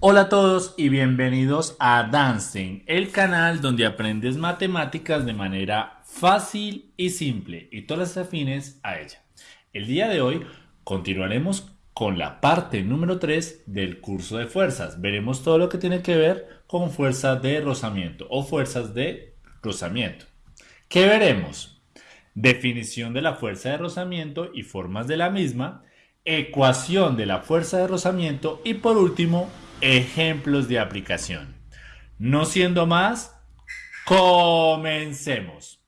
Hola a todos y bienvenidos a Dancing, el canal donde aprendes matemáticas de manera fácil y simple y todas las afines a ella. El día de hoy continuaremos con la parte número 3 del curso de fuerzas. Veremos todo lo que tiene que ver con fuerzas de rozamiento o fuerzas de rozamiento. ¿Qué veremos? Definición de la fuerza de rozamiento y formas de la misma, ecuación de la fuerza de rozamiento y por último, ejemplos de aplicación. No siendo más, comencemos.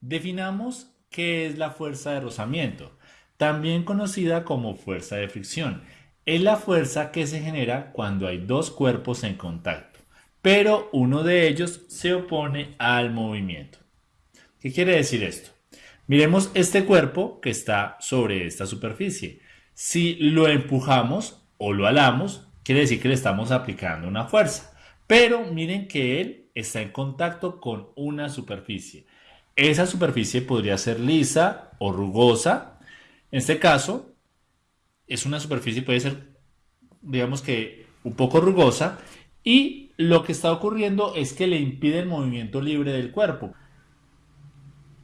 Definamos qué es la fuerza de rozamiento también conocida como fuerza de fricción. Es la fuerza que se genera cuando hay dos cuerpos en contacto, pero uno de ellos se opone al movimiento. ¿Qué quiere decir esto? Miremos este cuerpo que está sobre esta superficie. Si lo empujamos o lo alamos, quiere decir que le estamos aplicando una fuerza. Pero miren que él está en contacto con una superficie. Esa superficie podría ser lisa o rugosa en este caso, es una superficie, puede ser, digamos que, un poco rugosa y lo que está ocurriendo es que le impide el movimiento libre del cuerpo.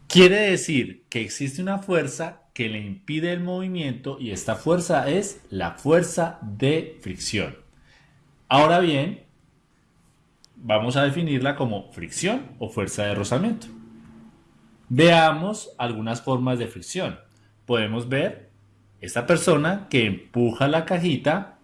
Quiere decir que existe una fuerza que le impide el movimiento y esta fuerza es la fuerza de fricción. Ahora bien, vamos a definirla como fricción o fuerza de rozamiento. Veamos algunas formas de fricción podemos ver esta persona que empuja la cajita,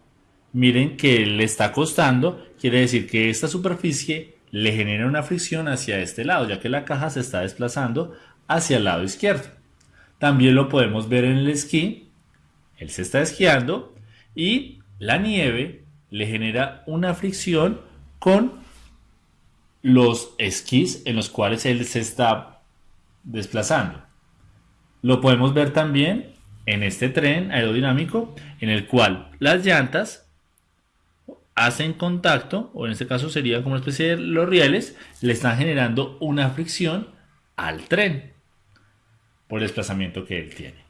miren que le está costando, quiere decir que esta superficie le genera una fricción hacia este lado, ya que la caja se está desplazando hacia el lado izquierdo. También lo podemos ver en el esquí, él se está esquiando y la nieve le genera una fricción con los esquís en los cuales él se está desplazando. Lo podemos ver también en este tren aerodinámico en el cual las llantas hacen contacto, o en este caso sería como una especie de los rieles, le están generando una fricción al tren por el desplazamiento que él tiene.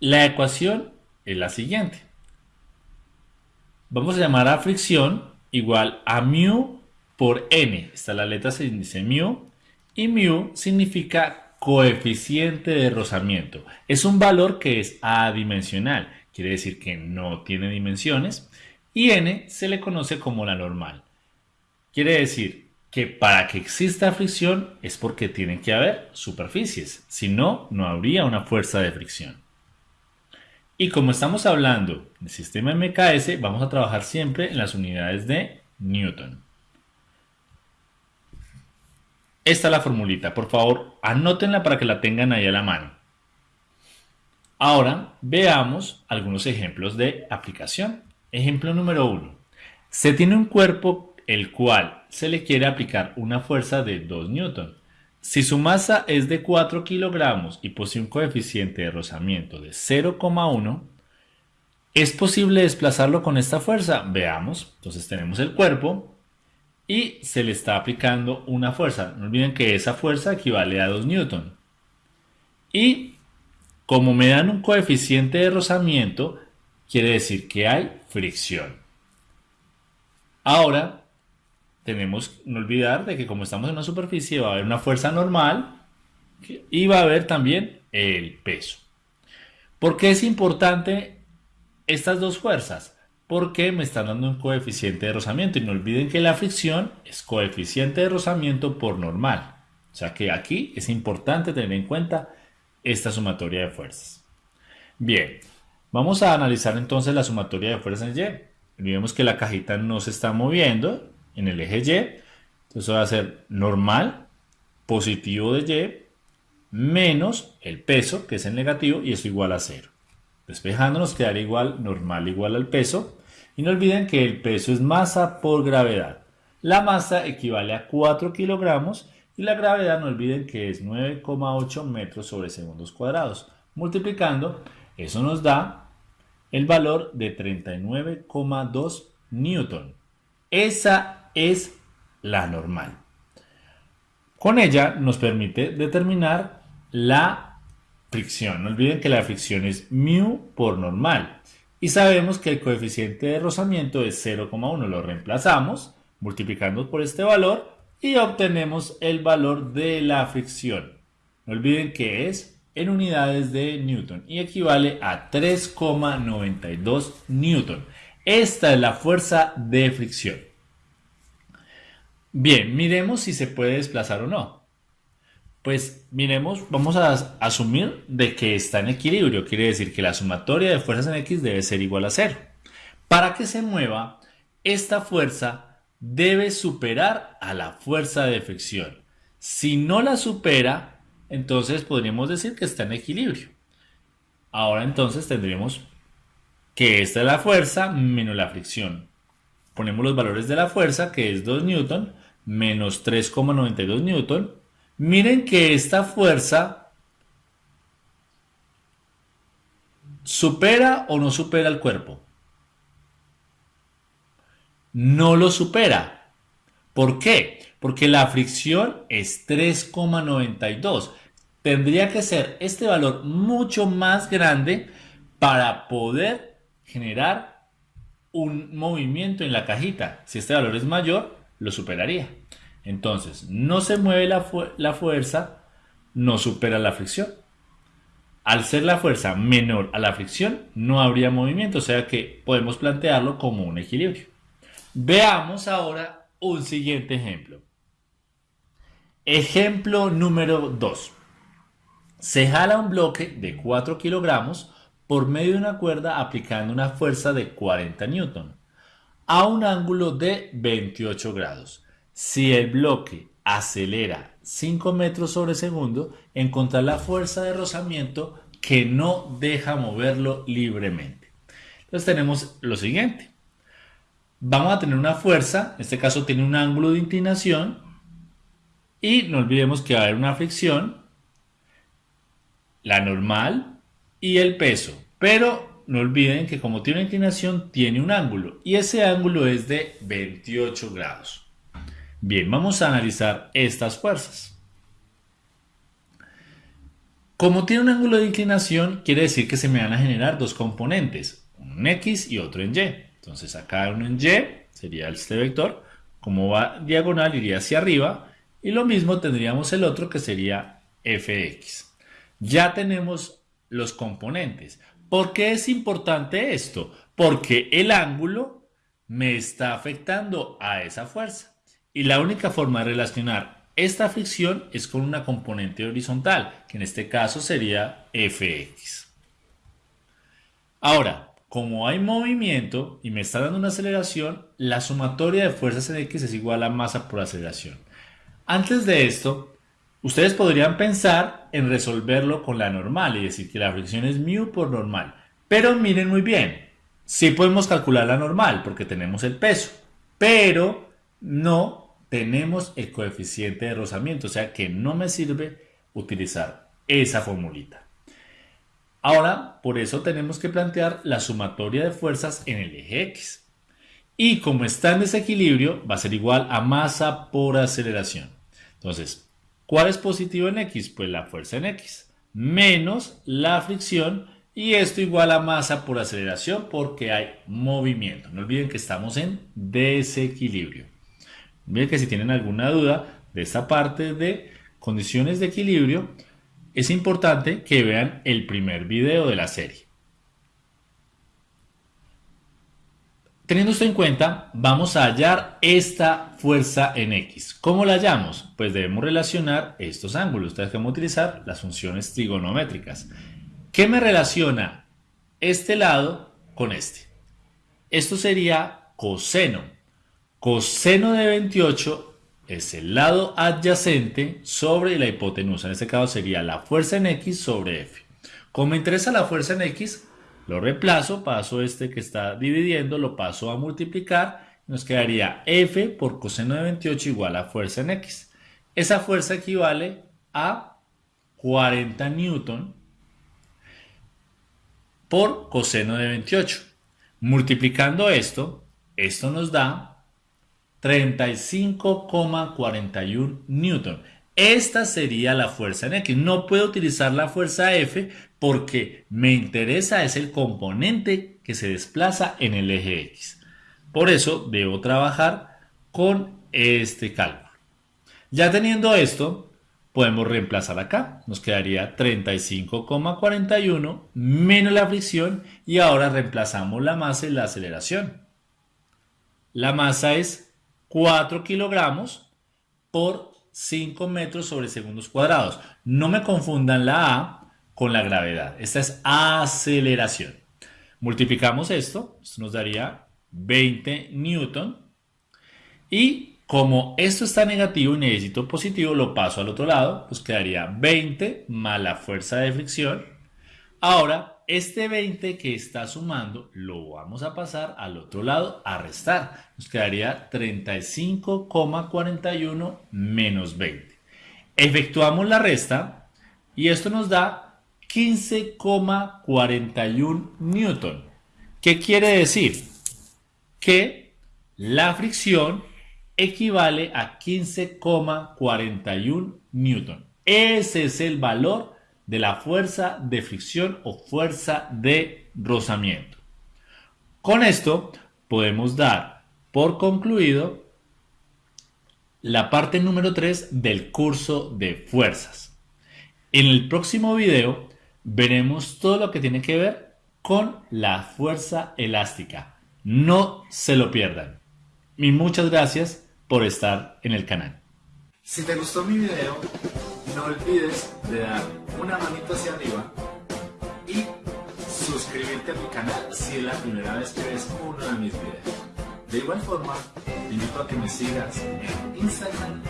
La ecuación es la siguiente. Vamos a llamar a fricción igual a mu por n. Esta la letra se dice mu y mu significa coeficiente de rozamiento. Es un valor que es adimensional, quiere decir que no tiene dimensiones, y n se le conoce como la normal. Quiere decir que para que exista fricción es porque tienen que haber superficies, si no, no habría una fuerza de fricción. Y como estamos hablando del sistema MKS, vamos a trabajar siempre en las unidades de Newton. Esta es la formulita, por favor, anótenla para que la tengan ahí a la mano. Ahora veamos algunos ejemplos de aplicación. Ejemplo número 1. Se tiene un cuerpo el cual se le quiere aplicar una fuerza de 2 newton. Si su masa es de 4 kilogramos y posee un coeficiente de rozamiento de 0,1, ¿es posible desplazarlo con esta fuerza? Veamos. Entonces tenemos el cuerpo, y se le está aplicando una fuerza. No olviden que esa fuerza equivale a 2 newton. Y como me dan un coeficiente de rozamiento, quiere decir que hay fricción. Ahora, tenemos no olvidar de que como estamos en una superficie va a haber una fuerza normal y va a haber también el peso. ¿Por qué es importante estas dos fuerzas? Porque me están dando un coeficiente de rozamiento. Y no olviden que la fricción es coeficiente de rozamiento por normal. O sea que aquí es importante tener en cuenta esta sumatoria de fuerzas. Bien, vamos a analizar entonces la sumatoria de fuerzas en Y. Olvidemos que la cajita no se está moviendo en el eje Y. Entonces va a ser normal, positivo de Y, menos el peso, que es el negativo, y eso igual a cero. Despejando nos quedaría igual, normal igual al peso. Y no olviden que el peso es masa por gravedad. La masa equivale a 4 kilogramos y la gravedad no olviden que es 9,8 metros sobre segundos cuadrados. Multiplicando, eso nos da el valor de 39,2 newton. Esa es la normal. Con ella nos permite determinar la fricción. No olviden que la fricción es mu por normal. Y sabemos que el coeficiente de rozamiento es 0,1. Lo reemplazamos multiplicando por este valor y obtenemos el valor de la fricción. No olviden que es en unidades de Newton y equivale a 3,92 Newton. Esta es la fuerza de fricción. Bien, miremos si se puede desplazar o no. Pues miremos, vamos a asumir de que está en equilibrio, quiere decir que la sumatoria de fuerzas en X debe ser igual a cero. Para que se mueva, esta fuerza debe superar a la fuerza de fricción. Si no la supera, entonces podríamos decir que está en equilibrio. Ahora entonces tendremos que esta es la fuerza menos la fricción. Ponemos los valores de la fuerza, que es 2 newton, menos 3,92 newton. Miren que esta fuerza supera o no supera el cuerpo. No lo supera. ¿Por qué? Porque la fricción es 3,92. Tendría que ser este valor mucho más grande para poder generar un movimiento en la cajita. Si este valor es mayor, lo superaría. Entonces, no se mueve la, fuerza, no supera la fricción. Al ser la fuerza menor a la fricción, no habría movimiento, o sea que podemos plantearlo como un equilibrio. Veamos ahora un siguiente ejemplo. Ejemplo número 2. Se jala un bloque de 4 kilogramos por medio de una cuerda aplicando una fuerza de 40 newton a un ángulo de 28 grados. Si el bloque acelera 5 metros sobre segundo, encontrar la fuerza de rozamiento que no deja moverlo libremente. Entonces tenemos lo siguiente. Vamos a tener una fuerza, en este caso tiene un ángulo de inclinación y no olvidemos que va a haber una fricción, la normal y el peso. Pero no olviden que como tiene una inclinación, tiene un ángulo y ese ángulo es de 28 grados. Bien, vamos a analizar estas fuerzas. Como tiene un ángulo de inclinación, quiere decir que se me van a generar dos componentes, un X y otro en Y. Entonces acá uno en Y sería este vector, como va diagonal iría hacia arriba y lo mismo tendríamos el otro que sería fx. Ya tenemos los componentes. ¿Por qué es importante esto? Porque el ángulo me está afectando a esa fuerza. Y la única forma de relacionar esta fricción es con una componente horizontal, que en este caso sería Fx. Ahora, como hay movimiento y me está dando una aceleración, la sumatoria de fuerzas en X es igual a masa por aceleración. Antes de esto, Ustedes podrían pensar en resolverlo con la normal y decir que la fricción es mu por normal. Pero miren muy bien, sí podemos calcular la normal porque tenemos el peso, pero no tenemos el coeficiente de rozamiento, o sea que no me sirve utilizar esa formulita. Ahora, por eso tenemos que plantear la sumatoria de fuerzas en el eje X. Y como está en desequilibrio, va a ser igual a masa por aceleración. Entonces, ¿Cuál es positivo en X? Pues la fuerza en X menos la fricción y esto igual a masa por aceleración porque hay movimiento. No olviden que estamos en desequilibrio. Miren que si tienen alguna duda de esta parte de condiciones de equilibrio, es importante que vean el primer video de la serie. Teniendo esto en cuenta, vamos a hallar esta fuerza en X. ¿Cómo la hallamos? Pues debemos relacionar estos ángulos. Ustedes que utilizar las funciones trigonométricas. ¿Qué me relaciona este lado con este? Esto sería coseno. Coseno de 28 es el lado adyacente sobre la hipotenusa. En este caso sería la fuerza en X sobre F. Como me interesa la fuerza en X, lo reemplazo, paso este que está dividiendo, lo paso a multiplicar. Nos quedaría f por coseno de 28 igual a fuerza en x. Esa fuerza equivale a 40 newton por coseno de 28. Multiplicando esto, esto nos da 35,41 newton. Esta sería la fuerza en X. No puedo utilizar la fuerza F porque me interesa es el componente que se desplaza en el eje X. Por eso debo trabajar con este cálculo. Ya teniendo esto, podemos reemplazar acá. Nos quedaría 35,41 menos la fricción y ahora reemplazamos la masa y la aceleración. La masa es 4 kilogramos por 5 metros sobre segundos cuadrados. No me confundan la A con la gravedad. Esta es aceleración. Multiplicamos esto, esto nos daría 20 newton. Y como esto está negativo y necesito positivo, lo paso al otro lado, pues quedaría 20 más la fuerza de fricción. Ahora este 20 que está sumando lo vamos a pasar al otro lado a restar. Nos quedaría 35,41 menos 20. Efectuamos la resta y esto nos da 15,41 newton. ¿Qué quiere decir? Que la fricción equivale a 15,41 newton. Ese es el valor de la fuerza de fricción o fuerza de rozamiento. Con esto podemos dar por concluido la parte número 3 del curso de fuerzas. En el próximo video veremos todo lo que tiene que ver con la fuerza elástica. No se lo pierdan. Y muchas gracias por estar en el canal. Si te gustó mi video, no olvides de dar una manito hacia arriba y suscribirte a mi canal si es la primera vez que ves uno de mis videos. De igual forma, te invito a que me sigas en Instagram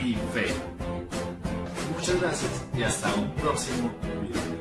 y Facebook. Muchas gracias y hasta un próximo video.